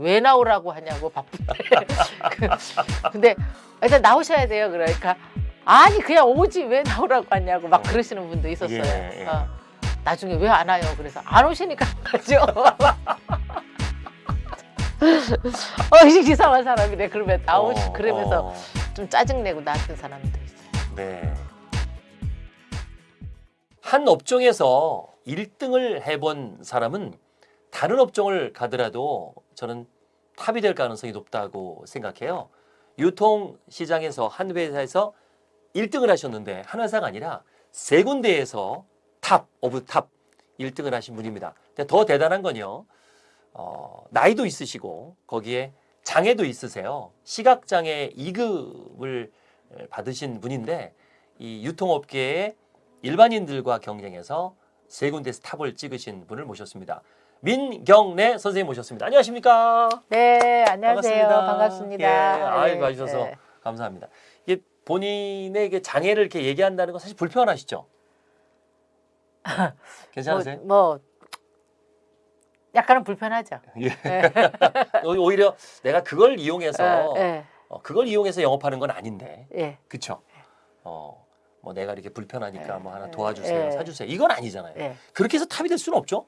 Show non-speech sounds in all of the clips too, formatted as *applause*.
왜 나오라고 하냐고 바쁜데. *laughs* 그- 근데 일단 나오셔야 돼요. 그러니까 아니 그냥 오지 왜 나오라고 하냐고 막 그러시는 분도 있었어요. 예, 예. 어. 나중에 왜 안 와요? 그래서 안 오시니까 안 가죠. *laughs* 어, 이상한 사람이래. 그러면 나오시 어, 그러면서 어, 좀 짜증내고 나왔던 사람도 있어요. 네. 한 업종에서 1등을 해본 사람은 다른 업종을 가더라도 저는 탑이 될 가능성이 높다고 생각해요. 유통 시장에서 한 회사에서 1등을 하셨는데 한 회사가 아니라 세 군데에서 top of top 1등을 하신 분입니다. 근데 더 대단한 건요. 어, 나이도 있으시고 거기에 장애도 있으세요. 시각장애 2급을 받으신 분인데 이 유통업계의 일반인들과 경쟁해서 세 군데에서 탑을 찍으신 분을 모셨습니다. 민경래 선생님 모셨습니다. 안녕하십니까? 네, 안녕하세요. 반갑습니다. 예, 아이 네, 와주셔서 네. 감사합니다. 이게 본인에게 장애를 이렇게 얘기한다는 건 사실 불편하시죠? *laughs* 괜찮으세요? 뭐, 뭐 약간은 불편하죠. 예. *laughs* 오- 오히려 내가 그걸 이용해서 예, 어, 그걸 이용해서 영업하는 건 아닌데, 예, 그렇죠? 어, 뭐 내가 이렇게 불편하니까 예, 뭐 하나 예, 도와주세요, 예. 사주세요. 이건 아니잖아요. 예. 그렇게 해서 탑이 될 수는 없죠.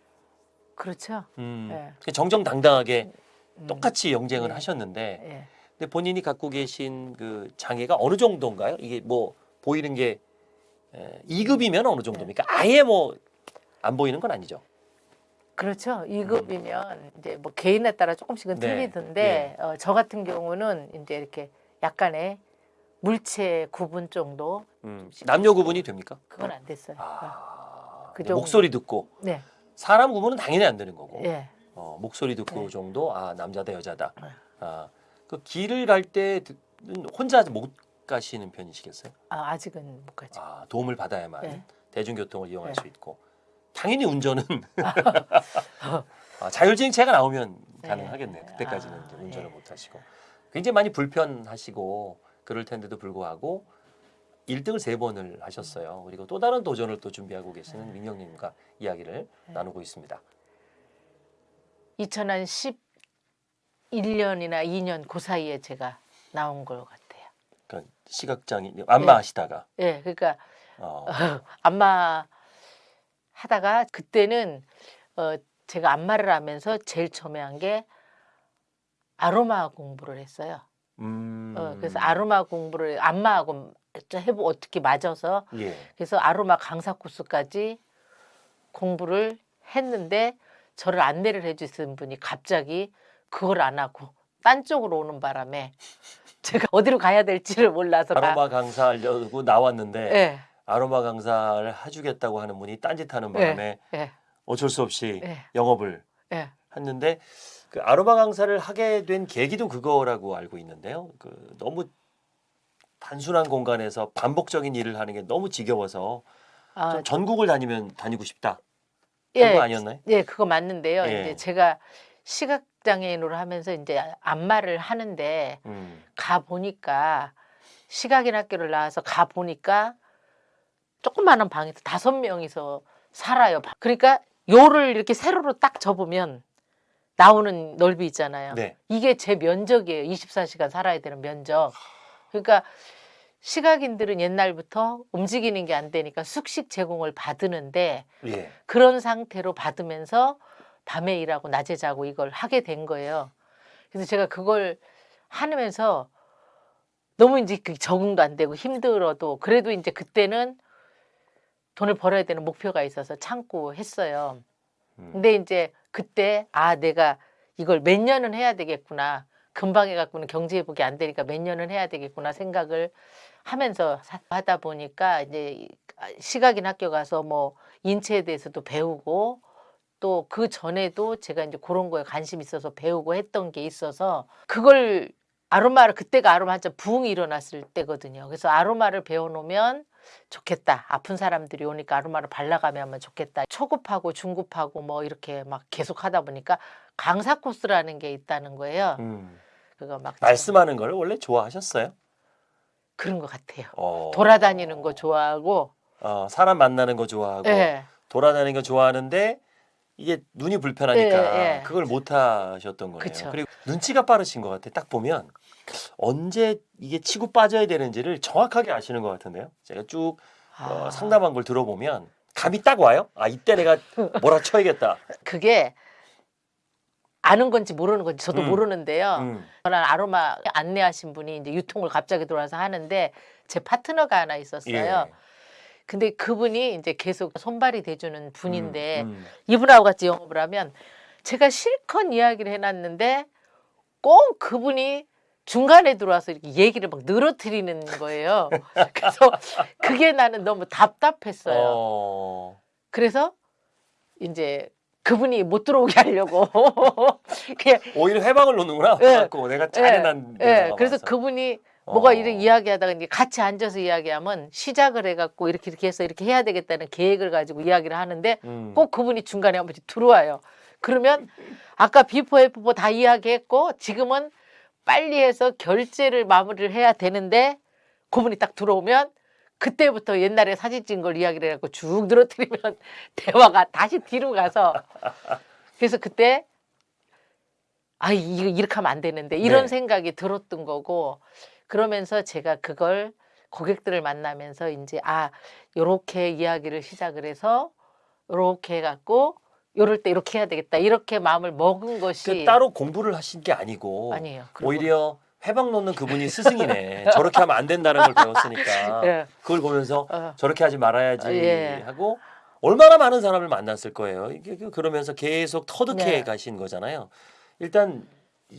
그렇죠. 음, 예. 그냥 정정당당하게 음, 똑같이 영쟁을 예. 하셨는데, 예. 근데 본인이 갖고 계신 그 장애가 어느 정도인가요? 이게 뭐 보이는 게 2급이면 어느 정도입니까? 아예 뭐 안 보이는 건 아니죠. 그렇죠. 2급이면 이제 뭐 개인에 따라 조금씩은 네, 틀리던데 어, 저 같은 경우는 이제 이렇게 약간의 물체 구분 정도 음, 남녀 구분이 됩니까? 그건 안 됐어요. 아, 그 네, 정도. 목소리 듣고 네, 사람 구분은 당연히 안 되는 거고 예. 어, 목소리 듣고 네. 정도 아 남자다 여자다. 네. 아, 그 길을 갈 때는 혼자 못 가시는 편이시겠어요? 아, 아직은 못 가죠. 아, 도움을 받아야만 네. 대중교통을 이용할 네. 수 있고 당연히 운전은 *laughs* 아, 자율주행차가 나오면 네. 가능하겠네요. 그때까지는 아, 운전을 예. 못 하시고 굉장히 많이 불편하시고 그럴 텐데도 불구하고 1등을 세 번을 하셨어요. 그리고 또 다른 도전을 또 준비하고 계시는 네. 민경님과 이야기를 나누고 있습니다. 2011년이나 2년 그 사이에 제가 나온 것 같아요. 그러니까 시각장애 안마 하시다가 예, 그러니까 어, *laughs* 안마 하다가 그때는 어, 제가 안마를 하면서 제일 처음에 한 게 아로마 공부를 했어요. 음, 어, 그래서 아로마 공부를 안마하고 해보 어떻게 맞아서 예. 그래서 아로마 강사 코스까지 공부를 했는데 저를 안내를 해주신 분이 갑자기 그걸 안 하고 딴 쪽으로 오는 바람에 *laughs* 제가 어디로 가야 될지를 몰라서 가- 아로마 강사 하려고 나왔는데 예, 아로마 강사를 해주겠다고 하는 분이 딴짓하는 바람에 예, 어쩔 수 없이 예, 영업을 예. 했는데 그 아로마 강사를 하게 된 계기도 그거라고 알고 있는데요. 그 너무 단순한 공간에서 반복적인 일을 하는 게 너무 지겨워서 아, 좀 전국을 다니면 다니고 싶다. 예, 그거 아니었나요? 예, 그거 맞는데요. 예. 이제 제가 시각 장애인으로 하면서 이제 안마를 하는데 음, 가 보니까 시각인 학교를 나와서 가 보니까 조그마한 방에서 다섯 명이서 살아요. 그러니까 요를 이렇게 세로로 딱 접으면 나오는 넓이 있잖아요. 네. 이게 제 면적이에요. 24시간 살아야 되는 면적. 그러니까 시각인들은 옛날부터 움직이는 게 안 되니까 숙식 제공을 받으는데 예. 그런 상태로 받으면서 밤에 일하고 낮에 자고 이걸 하게 된 거예요. 그래서 제가 그걸 하면서 너무 이제 그 적응도 안 되고 힘들어도 그래도 이제 그때는 돈을 벌어야 되는 목표가 있어서 참고 했어요. 음. 근데 이제 그때 아 내가 이걸 몇 년은 해야 되겠구나. 금방 해갖고는 경제 회복이 안 되니까 몇 년은 해야 되겠구나 생각을 하면서 사- 하다 보니까 이제 시각인 학교 가서 뭐 인체에 대해서도 배우고 또 그 전에도 제가 이제 그런 거에 관심 있어서 배우고 했던 게 있어서 그걸 아로마를 그때가 아로마 한참 부흥이 일어났을 때거든요. 그래서 아로마를 배워놓으면 좋겠다. 아픈 사람들이 오니까 아로마를 발라가면 좋겠다. 초급하고 중급하고 뭐 이렇게 막 계속 하다 보니까 강사 코스라는 게 있다는 거예요. 음. 그거 막 말씀하는 걸 원래 좋아하셨어요? 그런 것 같아요. 어. 돌아다니는 거 좋아하고, 어, 사람 만나는 거 좋아하고 예, 돌아다니는 거 좋아하는데 이게 눈이 불편하니까 예, 예. 그걸 못 하셨던 거예요. 그쵸. 리고 눈치가 빠르신 것 같아. 딱 보면 언제 이게 치고 빠져야 되는지를 정확하게 아시는 것 같은데요. 제가 쭉 어, 아, 상담한 걸 들어보면 감이 딱 와요. 아 이때 내가 몰아쳐야겠다. 그게 아는 건지 모르는 건지 저도 음. 모르는데요. 음. 저는 아로마 안내하신 분이 이제 유통을 갑자기 들어와서 하는데 제 파트너가 하나 있었어요. 예. 근데 그분이 이제 계속 손발이 돼주는 분인데 음, 음. 이분하고 같이 영업을 하면 제가 실컷 이야기를 해놨는데 꼭 그분이 중간에 들어와서 이렇게 얘기를 막 늘어뜨리는 거예요. *laughs* 그래서 그게 나는 너무 답답했어요. 어. 그래서 이제 그분이 못 들어오게 하려고 *laughs* 그냥 오히려 해방을 놓는구나. 예. 갖고 내가 잘해난 예, 데다가 그래서 와서. 그분이 뭐가 어. 이렇게 이야기하다가 이제 같이 앉아서 이야기하면 시작을 해갖고 이렇게 이렇게 해서 이렇게 해야 되겠다는 계획을 가지고 이야기를 하는데 음. 꼭 그분이 중간에 한 번씩 들어와요. 그러면 아까 비포 애프포 다 이야기했고 지금은 빨리 해서 결제를 마무리를 해야 되는데 그분이 딱 들어오면 그때부터 옛날에 사진 찍은 걸 이야기를 해갖고 쭉 늘어뜨리면 *laughs* 대화가 다시 뒤로 가서 그래서 그때 아 이거 이렇게 하면 안 되는데 이런 네. 생각이 들었던 거고 그러면서 제가 그걸 고객들을 만나면서 이제 아 요렇게 이야기를 시작을 해서 요렇게 해갖고 요럴 때 이렇게 해야 되겠다 이렇게 마음을 먹은 것이 그 따로 공부를 하신 게 아니고 아니에요. 오히려 해방 놓는 그분이 스승이네. 저렇게 하면 안 된다는 걸 배웠으니까 *laughs* 예. 그걸 보면서 어. 저렇게 하지 말아야지 아, 예. 하고 얼마나 많은 사람을 만났을 거예요. 그- 그러면서 계속 터득해 네. 가신 거잖아요. 일단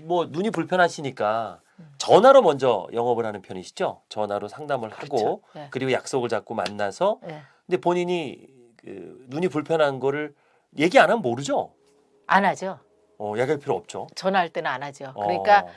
뭐 눈이 불편하시니까 전화로 먼저 영업을 하는 편이시죠. 전화로 상담을 하고 그렇죠. 예. 그리고 약속을 잡고 만나서 예. 근데 본인이 그 눈이 불편한 거를 얘기 안 하면 모르죠. 안 하죠. 어, 얘기할 필요 없죠. 전화할 때는 안 하죠. 그러니까 어,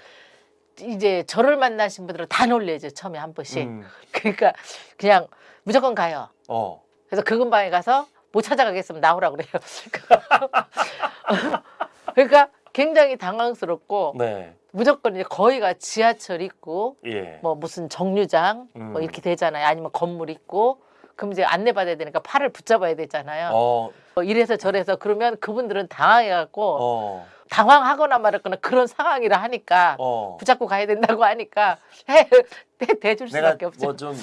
이제 저를 만나신 분들은 다 놀래죠. 처음에 한 번씩. 음, *laughs* 그러니까 그냥 무조건 가요. 어, 그래서 그 근방에 가서 못 찾아가겠으면 나오라 그래요. *laughs* 그러니까 굉장히 당황스럽고 네, 무조건 이제 거기가 지하철 있고 예, 뭐 무슨 정류장 뭐 음. 이렇게 되잖아요. 아니면 건물 있고 그럼 이제 안내받아야 되니까 팔을 붙잡아야 되잖아요. 어, 뭐 이래서 저래서 그러면 그분들은 당황해갖고 어, 당황하거나 말았거나 그런 상황이라 하니까 어. 붙잡고 가야 된다고 하니까 *laughs* 해, 대, 대줄 수밖에 없죠. 뭐좀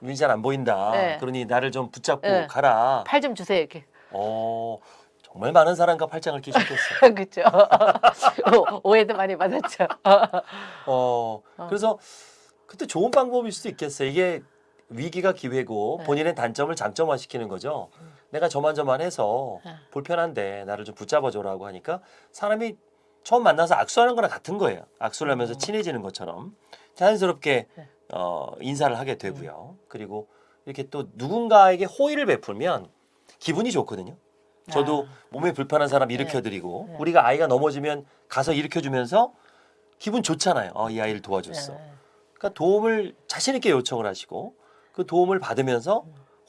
눈이 잘 안 보인다. 네. 그러니 나를 좀 붙잡고 네. 가라. 팔 좀 주세요 이렇게. 어, 정말 많은 사람과 팔짱을 끼셨겠어요. *laughs* 그렇죠. 오해도 많이 받았죠. *laughs* 어, 그래서 그때 좋은 방법일 수도 있겠어요. 이게 위기가 기회고 네. 본인의 단점을 장점화 시키는 거죠. 내가 저만저만해서 네. 불편한데 나를 좀 붙잡아줘라고 하니까 사람이 처음 만나서 악수하는 거나 같은 거예요. 악수를 하면서 친해지는 것처럼 자연스럽게 음. 네. 어, 인사를 하게 되고요. 그리고 이렇게 또 누군가에게 호의를 베풀면 기분이 좋거든요. 저도 몸에 불편한 사람 일으켜드리고 네. 우리가 아이가 넘어지면 가서 일으켜주면서 기분 좋잖아요. 어, 이 아이를 도와줬어. 네. 그러니까 도움을 자신 있게 요청을 하시고 그 도움을 받으면서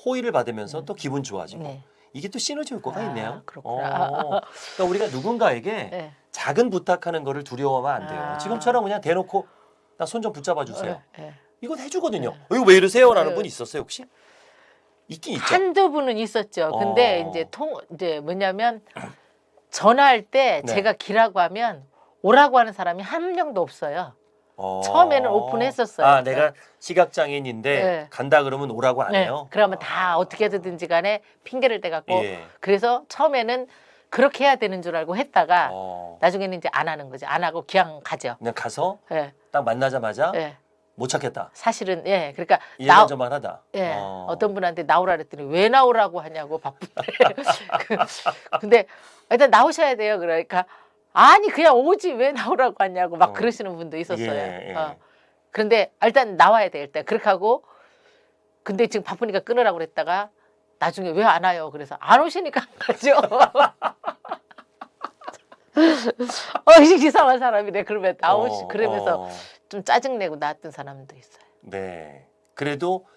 호의를 받으면서 또 기분 좋아지고 네. 이게 또 시너지 효과가 아, 있네요. 그렇구나. 어, 그러니까 우리가 누군가에게 네. 작은 부탁하는 거를 두려워하면 안 돼요. 아. 지금처럼 그냥 대놓고 나 손 좀 붙잡아 주세요. 네. 이건 해주거든요. 네. 어, 이거 왜 이러세요라는 네. 분 있었어요 혹시? 있긴 있죠. 한두 분은 있었죠. 근데 어. 이제 통 이제 뭐냐면 전화할 때 네. 제가 기라고 하면 오라고 하는 사람이 한 명도 없어요. 어. 처음에는 오픈했었어요. 아 내가 시각 장애인인데 네. 간다 그러면 오라고 안 네. 해요. 그러면 다 어떻게 해서든지 간에 핑계를 대갖고 예. 그래서 처음에는 그렇게 해야 되는 줄 알고 했다가 어. 나중에는 이제 안 하는 거지. 안 하고 그냥 가죠. 그냥 가서 예. 딱 만나자마자 예. 못 찾겠다. 사실은 예. 그러니까 나좀 하다. 예. 어. 어. 떤 분한테 나오라 그랬더니 왜 나오라고 하냐고 바쁜데. *laughs* 그- 근데 일단 나오셔야 돼요. 그러니까 아니 그냥 오지 왜 나오라고 하냐고 막 어. 그러시는 분도 있었어요. 예, 예. 어. 그런데 일단 나와야 돼 일단 그렇게 하고 근데 지금 바쁘니까 끊으라고 그랬다가 나중에 왜 안 와요? 그래서 안 오시니까 안 가죠. *laughs* 어, 이상한 사람이네. 그러면 나오시 어, 그러면서 어. 좀 짜증 내고 나왔던 사람도 있어요. 네. 그래도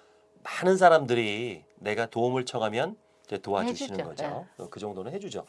많은 사람들이 내가 도움을 청하면 이제 도와주시는 해주죠. 거죠. 어, 그 정도는 해주죠.